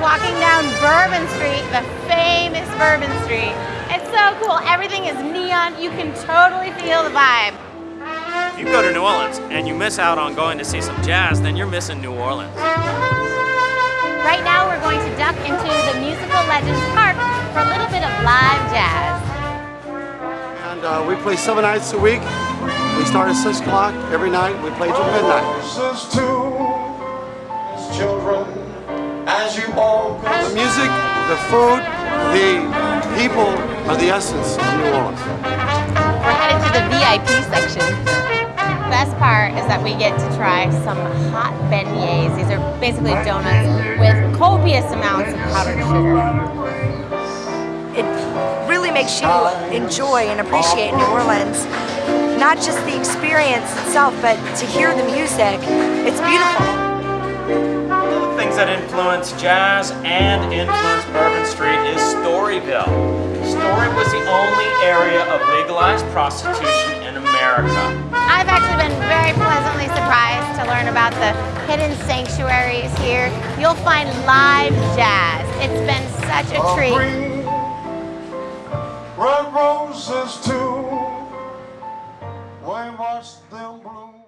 walking down Bourbon Street, the famous Bourbon Street. It's so cool. Everything is neon. You can totally feel the vibe. If you go to New Orleans and you miss out on going to see some jazz, then you're missing New Orleans. Right now we're going to duck into the Musical Legends Park for a little bit of live jazz. And uh, we play seven nights a week. We start at 6 o'clock every night. We play till midnight. children, as you all The music, the food, the people are the essence of New Orleans. We're headed to the VIP section. The Best part is that we get to try some hot beignets. These are basically donuts with copious amounts of powdered sugar. It really makes you enjoy and appreciate New Orleans. Not just the experience itself, but to hear the music. It's beautiful. That influence jazz and influence Bourbon Street is Storyville. Story was the only area of legalized prostitution in America. I've actually been very pleasantly surprised to learn about the hidden sanctuaries here. You'll find live jazz. It's been such a treat. red roses too. We watch them bloom.